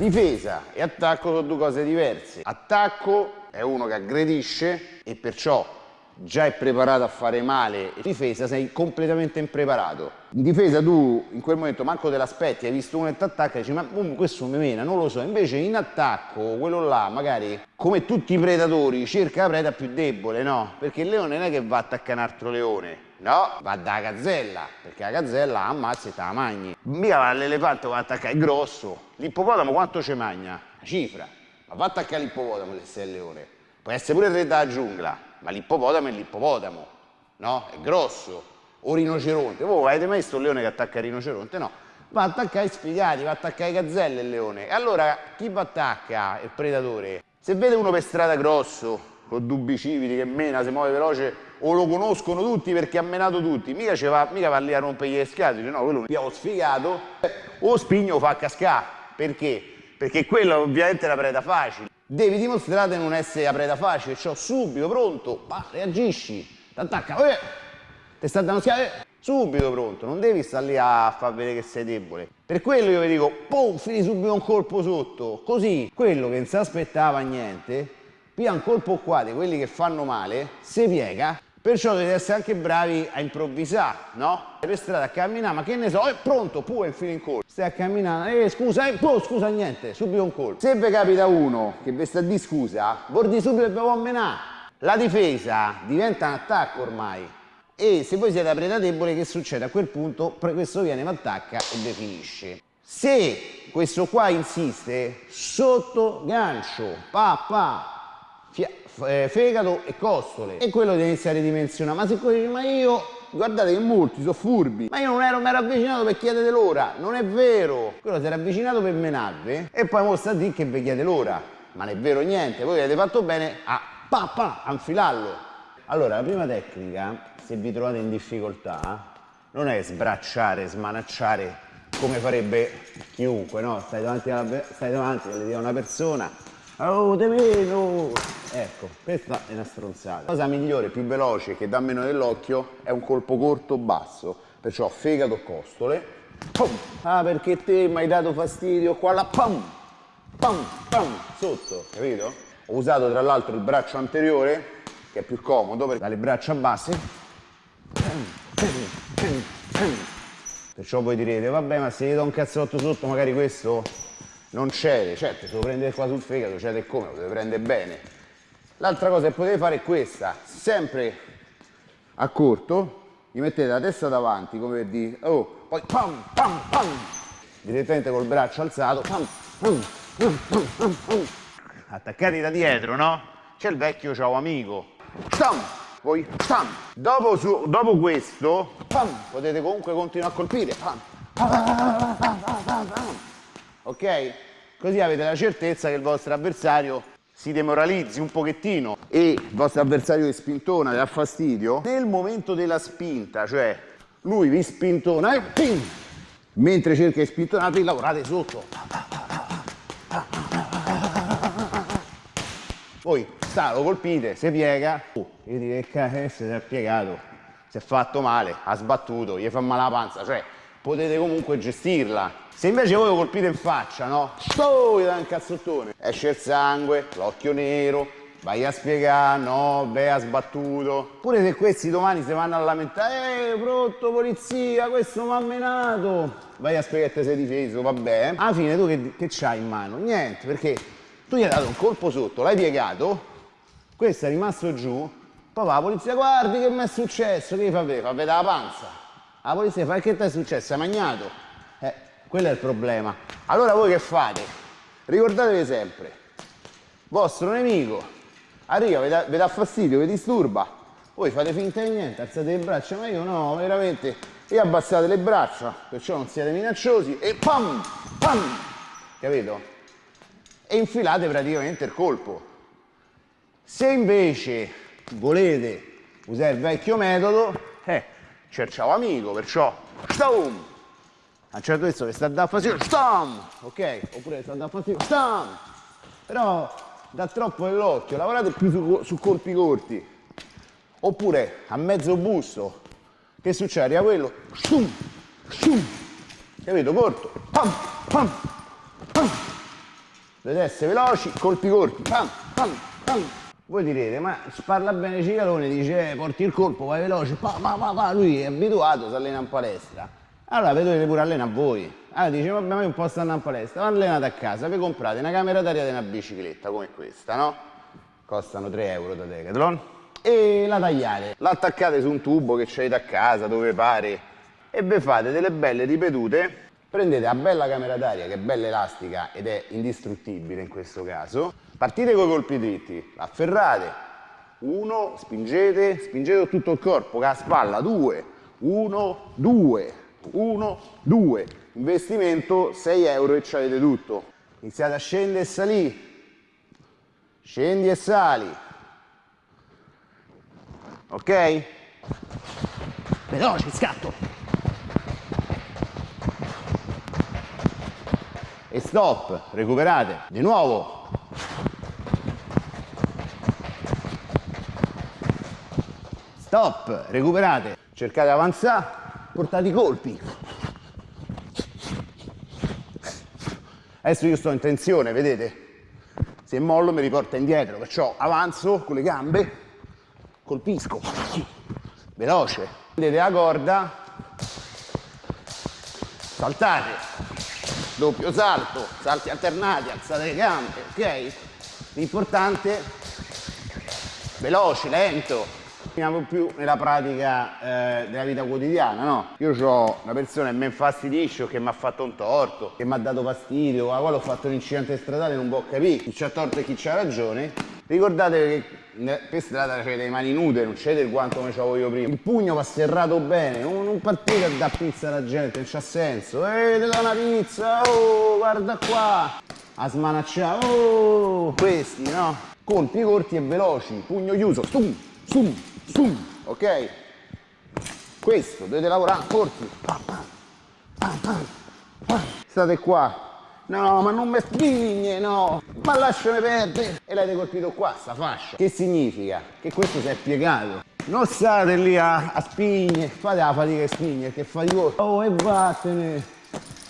Difesa e attacco sono due cose diverse. Attacco è uno che aggredisce e perciò già è preparato a fare male. In difesa sei completamente impreparato. In difesa tu in quel momento manco te l'aspetti, hai visto uno che ti attacca e dici ma um, questo mi mena, non lo so. Invece in attacco quello là magari come tutti i predatori cerca la preda più debole, no? Perché il leone non è che va a attaccare un altro leone. No, va da gazzella, perché la gazzella ammazza e te la mangi. Mica va all'elefante va attaccare il grosso. L'ippopotamo quanto ci magna? La cifra. Ma va a attaccare l'ippopotamo se sei il leone. Può essere pure re della giungla, ma l'ippopotamo è l'ippopotamo, no? È grosso. O rinoceronte. Voi avete mai visto un leone che attacca il rinoceronte? No. Va a attaccare i sfigati, va a attaccare i gazzelle il leone. E allora chi va attacca il predatore? Se vede uno per strada grosso, con dubbi civili, che mena, si muove veloce, o lo conoscono tutti perché ha menato tutti, mica, va, mica va lì a rompere gli scatoli, no, quello mi ha sfigato, o spigno fa cascare. Perché? Perché quello ovviamente è la preda facile. Devi dimostrare di non essere la preda facile, cioè subito, pronto, bah, reagisci, ti attacca, eh, ti sta dando schiaffo, eh, subito pronto, non devi stare lì a far vedere che sei debole. Per quello io vi dico, pum, fini subito un colpo sotto, così quello che non si aspettava niente, pia un colpo qua di quelli che fanno male, si piega, perciò dovete essere anche bravi a improvvisare, no? Per strada a camminare, ma che ne so, è pronto, pure infine in colpo. Stai a camminare, eh scusa, eh, oh, scusa niente, subito un colpo. Se vi capita uno che vi sta di scusa, bordi subito e vi può menare. La difesa diventa un attacco ormai. E se voi siete a preda debole, che succede? A quel punto questo viene, vi attacca e vi finisce. Se questo qua insiste, sotto gancio, pa pa, eh, fegato e costole. E quello deve iniziare a ridimensionare ma se dice ma io guardate che molti sono furbi. Ma io non ero, mi ero avvicinato per chiedere l'ora. Non è vero. Quello si era avvicinato per menarvi. E poi mostra a dire che vi chiede l'ora. Ma non è vero niente. Voi avete fatto bene a pa pa a infilarlo allora la prima tecnica se vi trovate in difficoltà non è sbracciare smanacciare come farebbe chiunque no? stai davanti, alla, stai davanti a una persona Oh, te meno! Ecco, questa è una stronzata. La cosa migliore, più veloce, che dà meno dell'occhio, è un colpo corto basso. Perciò fegato costole. Pum. Ah, perché te mi hai dato fastidio qua là. Pum! Pum! Pum! Sotto, capito? Ho usato tra l'altro il braccio anteriore, che è più comodo, perché dalle braccia basse. Perciò voi direte, vabbè, ma se gli do un cazzotto sotto, magari questo non cede, certo se lo prende qua sul fegato cede come, lo deve prendere bene. L'altra cosa che potete fare è questa, sempre a corto, gli mettete la testa davanti come per dire, oh, poi pam pam pam, direttamente col braccio alzato, pam pam pam pam pam pam. Attaccati da dietro, no? C'è il vecchio ciao amico, stam, poi stam. Dopo, su, dopo questo, pam, potete comunque continuare a colpire, pam, pam, pam, ok? Così avete la certezza che il vostro avversario si demoralizzi un pochettino e il vostro avversario vi spintona, vi dà fastidio, nel momento della spinta, cioè lui vi spintona e ping! mentre cerca di spintonarvi lavorate sotto. Voi sta, lo colpite, si piega, oh, io direi che si è piegato, si è fatto male, ha sbattuto, gli fa male la panza, cioè potete comunque gestirla se invece voi lo colpite in faccia, no? Sto, gli dà un cazzottone. Esce il sangue, l'occhio nero, vai a spiegare, no, beh, ha sbattuto. Pure se questi domani si vanno a lamentare, eh, pronto, polizia, questo mi ha menato. Vai a spiegare che sei difeso, vabbè. Alla fine tu che, che c'hai in mano? Niente, perché tu gli hai dato un colpo sotto, l'hai piegato, questo è rimasto giù, poi va la polizia, guardi che mi è successo, che fa vedere? Fa vedere la panza. La polizia fa, che ti è successo? Hai magnato? Quello è il problema. Allora voi che fate? Ricordatevi sempre, vostro nemico arriva, vi dà fastidio, vi disturba, voi fate finta di niente, alzate le braccia, ma io no, veramente, e abbassate le braccia, perciò non siete minacciosi, e pam, pam, capito? E infilate praticamente il colpo. Se invece volete usare il vecchio metodo, eh, ciao amico, perciò, stum, a un certo punto che sta a dare fastidio, stam, ok? Oppure sta a dare fastidio, stam, però dà troppo nell'occhio, lavorate più su, su, colpi corti, oppure a mezzo busto, che succede? Arriva quello, stum, stum, capito? Corto, pam, pam, pam, dovete essere veloci, colpi corti, pam, pam, pam. Voi direte, ma parla bene Cicalone, dice eh, porti il colpo, vai veloce, pa, pa, pa, pa. lui è abituato, si allena in palestra. Allora vi dovete pure allenare voi. Allora dice, vabbè, ma io un po' sto andando in palestra, allenate a casa, vi comprate una camera d'aria di una bicicletta come questa, no? Costano 3 euro da Decathlon. E la tagliate, l'attaccate su un tubo che c'avete a casa, dove pare, e vi fate delle belle ripetute prendete la bella camera d'aria che è bella elastica ed è indistruttibile in questo caso. Partite con i colpi dritti afferrate. Uno spingete spingete tutto il corpo con la spalla due. Uno due. Uno due. Investimento 6 euro e ci avete tutto. Iniziate a scendere e salire. Scendi e sali. Ok? Veloce scatto e stop, recuperate, di nuovo. Stop, recuperate, cercate di avanzare, portate i colpi. Adesso io sto in tensione, vedete? Se mollo mi riporta indietro, perciò avanzo con le gambe, colpisco, veloce. Prendete la corda, saltate, doppio salto, salti alternati, alzate le gambe, ok? L'importante, veloce, lento, finiamo più nella pratica eh, della vita quotidiana, no? Io ho una persona che mi infastidisce o che mi ha fatto un torto, che mi ha dato fastidio, a quale ho fatto un incidente stradale, non può capire chi c'ha torto e chi c'ha ragione. Ricordatevi che per strada c'è le mani nude, non c'è del guanto come c'avevo io prima. Il pugno va serrato bene, non, non partite a dare pizza alla gente, non c'ha senso. Ehi, ti do una pizza, oh, guarda qua. A smanacciare, oh, questi, no? Colpi corti e veloci, pugno chiuso, stum, stum, stum, ok? Questo, dovete lavorare corti. State qua, No, ma non mi spigne, no. Ma lasciami perdere. E l'avete colpito qua, sta fascia. Che significa? Che questo si è piegato. Non state lì a, a spigne, fate la fatica di spigne, che faticoso. Oh, e vattene.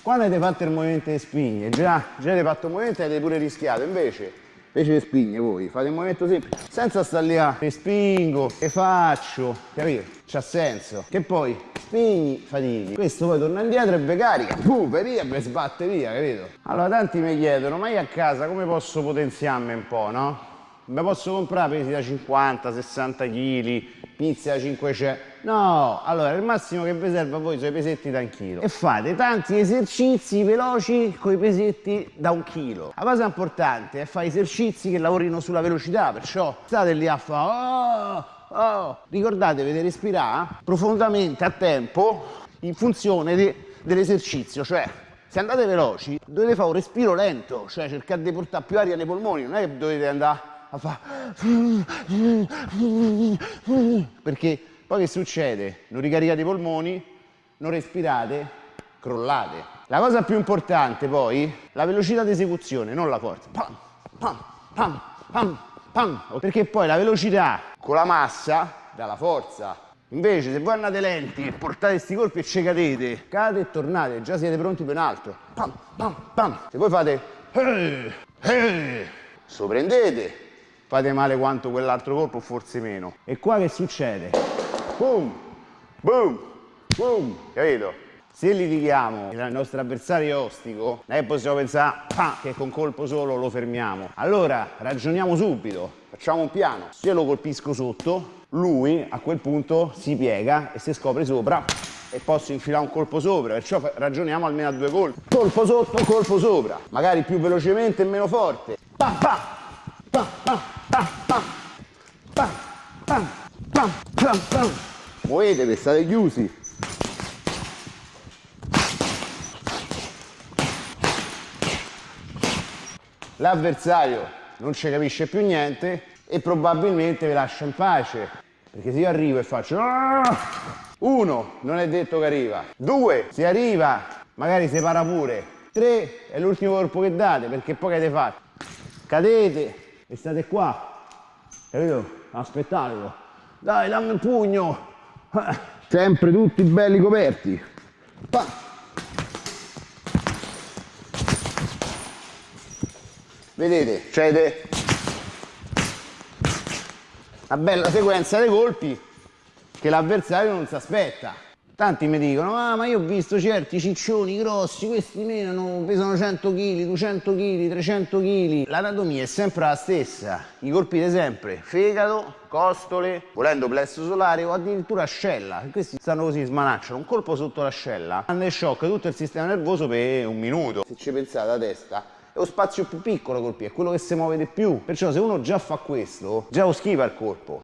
Quando avete fatto il movimento di spigne, già, già avete fatto il movimento e avete pure rischiato, invece invece le spigne voi fate un movimento semplice senza stare lì a spingo e faccio capito? C'ha senso. Che poi spigni fatichi questo poi torna indietro e vi carica. Puh, per via e sbatte via capito? Allora tanti mi chiedono ma io a casa come posso potenziarmi un po' no? mi posso comprare pesi da 50 60 kg pizza da 500 No, allora il massimo che vi serve a voi sono i pesetti da un chilo e fate tanti esercizi veloci con i pesetti da un chilo. La cosa importante è fare esercizi che lavorino sulla velocità, perciò state lì a fare oh, oh. ricordatevi di respirare profondamente a tempo in funzione dell'esercizio, cioè se andate veloci dovete fare un respiro lento, cioè cercate di portare più aria nei polmoni, non è che dovete andare a fare perché poi che succede? Non ricaricate i polmoni, non respirate, crollate. La cosa più importante poi, la velocità di esecuzione, non la forza. Pam, pam, pam, pam, pam. Perché poi la velocità con la massa dà la forza. Invece se voi andate lenti e portate questi colpi e ci cadete, cadete e tornate, già siete pronti per un altro. Pam, pam, pam. Se voi fate... Hey, hey, soprendete, fate male quanto quell'altro colpo, forse meno. E qua che succede? Boom, boom, boom, capito? Se litighiamo il nostro avversario ostico, non è possiamo pensare ah, che con colpo solo lo fermiamo. Allora ragioniamo subito, facciamo un piano. Se io lo colpisco sotto, lui a quel punto si piega e si scopre sopra e posso infilare un colpo sopra, perciò ragioniamo almeno a due colpi. Colpo sotto, colpo sopra, magari più velocemente e meno forte. Pam, pam, pam, pam, pam, pam, pam, pam, pam, pam, pam muovetevi, state chiusi. L'avversario non ci capisce più niente e probabilmente vi lascia in pace. Perché se io arrivo e faccio... Ah! Uno, non è detto che arriva. Due, se arriva, magari si para pure. Tre, è l'ultimo colpo che date, perché poi che avete fatto? Cadete e state qua. Capito? Aspettatelo. Dai, dammi il pugno. Sempre tutti belli coperti. Pa. Vedete, cede una bella sequenza di colpi che l'avversario non si aspetta. Tanti mi dicono, ah ma io ho visto certi ciccioni grossi, questi menano, pesano 100 kg, 200 kg, 300 kg. L'anatomia è sempre la stessa, i colpite sempre fegato, costole, volendo plesso solare o addirittura ascella. Questi stanno così, smanacciano, un colpo sotto l'ascella, in shock tutto il sistema nervoso per un minuto. Se ci pensate la testa è lo spazio più piccolo colpire, è quello che si muove di più. Perciò se uno già fa questo, già lo schiva il colpo.